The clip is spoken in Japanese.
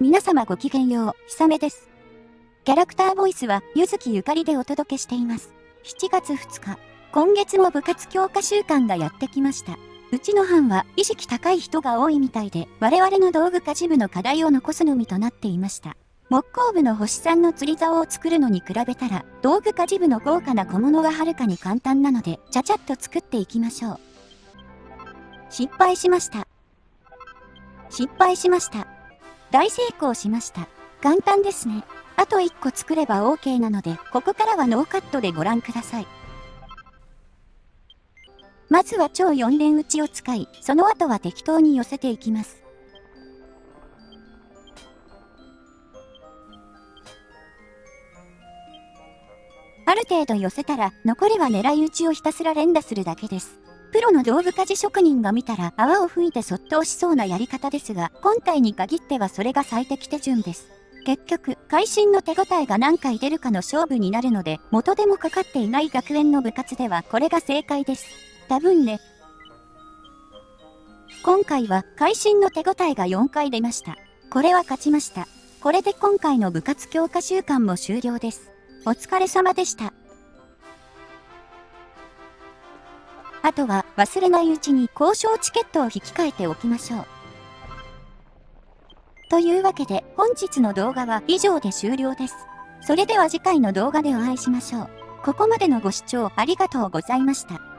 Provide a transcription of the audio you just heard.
皆様ごきげんよう、ひさめです。キャラクターボイスは、ゆずきゆかりでお届けしています。7月2日、今月も部活強化週間がやってきました。うちの班は意識高い人が多いみたいで、我々の道具家事部の課題を残すのみとなっていました。木工部の星さんの釣り竿を作るのに比べたら、道具家事部の豪華な小物ははるかに簡単なので、ちゃちゃっと作っていきましょう。失敗しました。失敗しました。大成功しました。簡単ですね。あと1個作れば OK なので、ここからはノーカットでご覧ください。まずは超4連打ちを使い、その後は適当に寄せていきます。ある程度寄せたら、残りは狙い撃ちをひたすら連打するだけです。プロの道具家事職人が見たら泡を吹いてそっと押しそうなやり方ですが、本体に限ってはそれが最適手順です。結局、会心の手応えが何回出るかの勝負になるので、元でもかかっていない学園の部活ではこれが正解です。多分ね。今回は会心の手応えが4回出ました。これは勝ちました。これで今回の部活強化週間も終了です。お疲れ様でした。あとは忘れないうちに交渉チケットを引き換えておきましょう。というわけで本日の動画は以上で終了です。それでは次回の動画でお会いしましょう。ここまでのご視聴ありがとうございました。